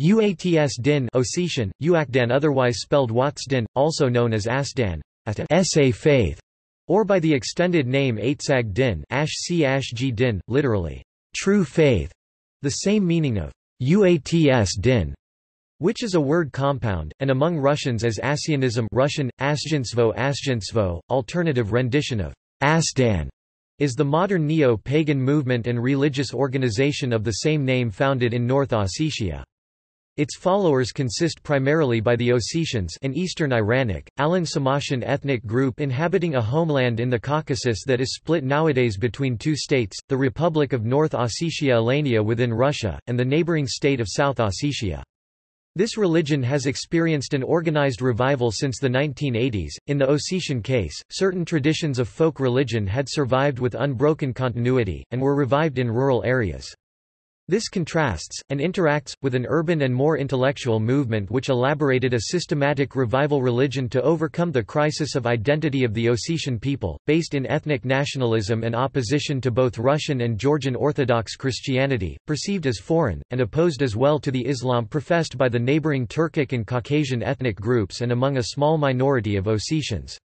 Uats din Ossetian, Uakdan otherwise spelled Watsdin, also known as Asdan, SA faith, or by the extended name Aitsag din Ash din, literally, true faith, the same meaning of Uats din, which is a word compound, and among Russians as Assianism Russian, Asjensvo Asjensvo, alternative rendition of Asdan, is the modern neo-pagan movement and religious organization of the same name founded in North Ossetia. Its followers consist primarily by the Ossetians an Eastern Iranic, Alan Samoshan ethnic group inhabiting a homeland in the Caucasus that is split nowadays between two states, the Republic of North Ossetia Alania within Russia, and the neighboring state of South Ossetia. This religion has experienced an organized revival since the 1980s. In the Ossetian case, certain traditions of folk religion had survived with unbroken continuity, and were revived in rural areas. This contrasts, and interacts, with an urban and more intellectual movement which elaborated a systematic revival religion to overcome the crisis of identity of the Ossetian people, based in ethnic nationalism and opposition to both Russian and Georgian Orthodox Christianity, perceived as foreign, and opposed as well to the Islam professed by the neighboring Turkic and Caucasian ethnic groups and among a small minority of Ossetians.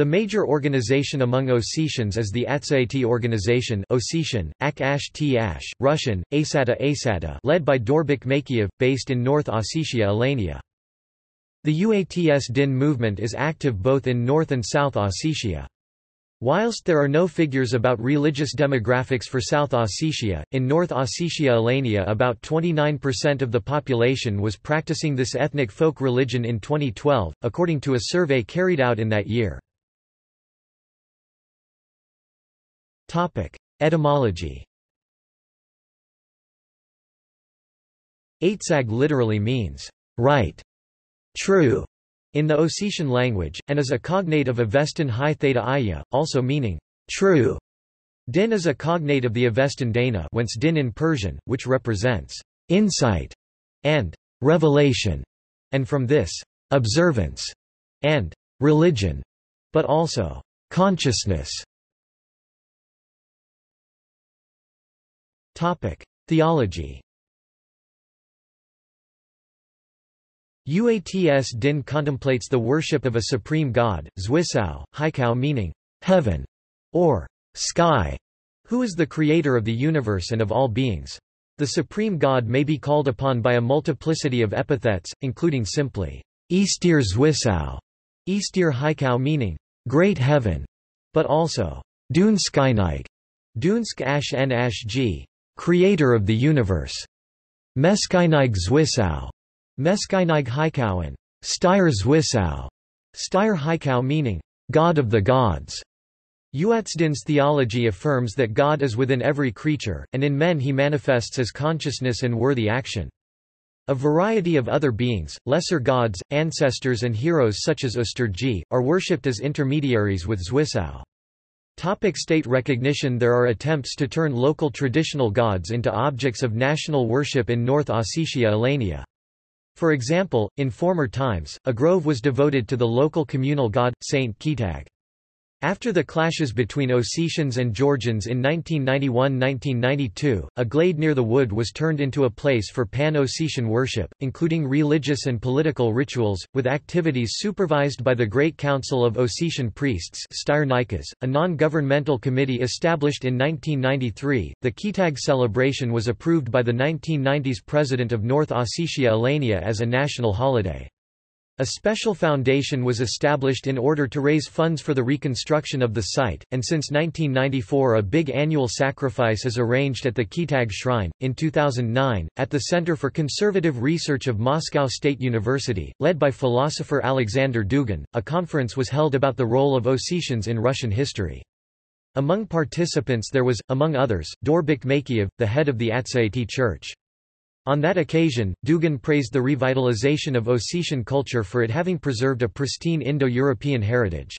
The major organization among Ossetians is the Atsaiti organization Ossetian, Ak Ash T Ash, Russian, Asata Asata led by Daurbek Makeev, based in North Ossetia Alania. The UATS Din movement is active both in North and South Ossetia. Whilst there are no figures about religious demographics for South Ossetia, in North Ossetia Alania about 29% of the population was practicing this ethnic folk religion in 2012, according to a survey carried out in that year. Topic: Etymology. Aitzag literally means right, true, in the Ossetian language, and is a cognate of Avestan High Theta Iya, also meaning true. Din is a cognate of the Avestan Dana whence din in Persian, which represents insight and revelation, and from this, observance and religion, but also consciousness. Theology. Uats Din contemplates the worship of a supreme god, Zwisao, Haikau meaning heaven or sky, who is the creator of the universe and of all beings. The supreme god may be called upon by a multiplicity of epithets, including simply Eastir Zwisao, Eastir Haikau meaning great heaven, but also Dunskainig, Dunsk Ash N Ash G, creator of the universe, Meskainig Zwisau, Meskainig Haikauen, Styr Zwisau, Styr Haikau meaning, God of the gods. Uatsdin's theology affirms that God is within every creature, and in men he manifests as consciousness and worthy action. A variety of other beings, lesser gods, ancestors and heroes such as Usturgi, are worshipped as intermediaries with Zwisau. Topic state recognition There are attempts to turn local traditional gods into objects of national worship in North Ossetia Alania. For example, in former times, a grove was devoted to the local communal god, Saint Khetag. After the clashes between Ossetians and Georgians in 1991–1992, a glade near the wood was turned into a place for pan-Ossetian worship, including religious and political rituals, with activities supervised by the Great Council of Ossetian Priests a non-governmental committee established in 1993. The Khetag celebration was approved by the 1990s President of North Ossetia Alania as a national holiday. A special foundation was established in order to raise funds for the reconstruction of the site, and since 1994 a big annual sacrifice is arranged at the Khetag Shrine. In 2009, at the Center for Conservative Research of Moscow State University, led by philosopher Alexander Dugin, a conference was held about the role of Ossetians in Russian history. Among participants there was, among others, Daurbek Makeev, the head of the Atsaiti Church. On that occasion, Dugin praised the revitalization of Ossetian culture for it having preserved a pristine Indo-European heritage.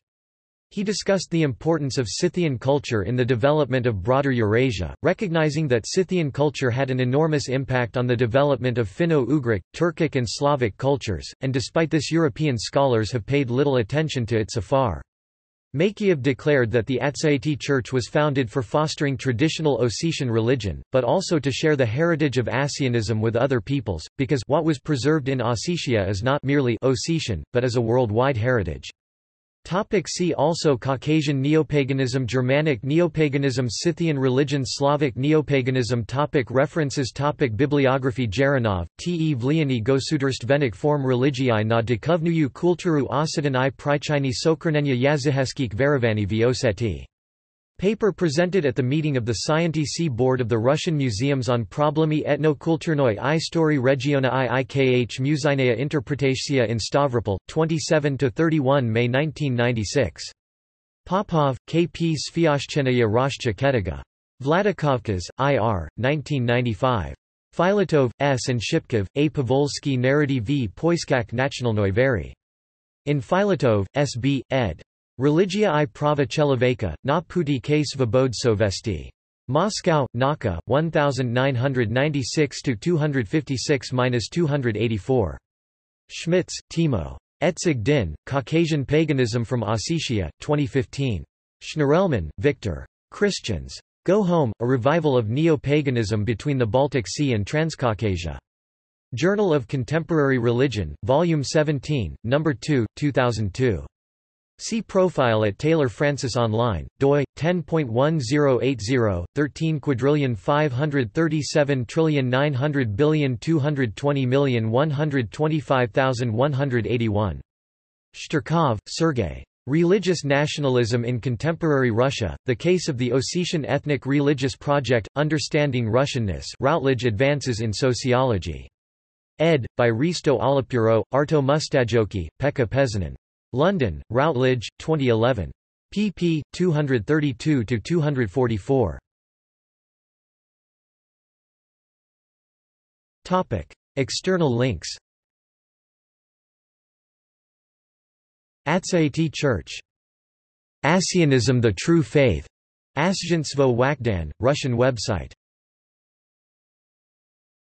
He discussed the importance of Scythian culture in the development of broader Eurasia, recognizing that Scythian culture had an enormous impact on the development of Finno-Ugric, Turkic and Slavic cultures, and despite this European scholars have paid little attention to it so far. Makeev declared that the Atsaiti Church was founded for fostering traditional Ossetian religion, but also to share the heritage of Assianism with other peoples, because what was preserved in Ossetia is not merely Ossetian, but is a worldwide heritage. Topic see also Caucasian Neopaganism Germanic Neopaganism Scythian religion Slavic Neopaganism topic References topic Bibliography Jaranov, T. E. Vliani Gosudarstvenik Form religii na dukovnuju kulturu ossetan i prichini sokrnenya jazyheskik verovani vioseti Paper presented at the meeting of the Scientific Board of the Russian Museums on Problemi etnokulturnoi i story regiona i ikh Muzinaya Interpretatia in Stavropol, 27–31 May 1996. Popov, K. P. Sviashchenaya Roshcha Ketiga. Vladikavkaz, I.R., 1995. Filatov, S. and Shipkov, A. Pavolsky Narrative v Poiskak Nationalnoi Vary. In Filatov, S. B., ed. Religia i prava cheloveka, na puti sovesti. Moscow, Naka, 1996-256-284. Schmitz, Timo. Etzig din, Caucasian Paganism from Ossetia, 2015. Shnirelman, Victor. Christians. Go Home, a revival of neo-paganism between the Baltic Sea and Transcaucasia. Journal of Contemporary Religion, Volume 17, No. 2, 2002. See profile at Taylor Francis Online, doi 10.1080 13 quadrillion 537 trillion 900 billion 220 million 125,181. Shtyrkov, Sergei. Religious Nationalism in Contemporary Russia, The Case of the Ossetian Ethnic Religious Project, Understanding Russianness Routledge Advances in Sociology. Ed. by Risto Alapuro, Arto Mustajoki, Pekka Pesonen. London, Routledge, 2011. pp. 232–244. External links Atsaiti Church. Assianism the True Faith. Asjinstvo Wakdan, Russian website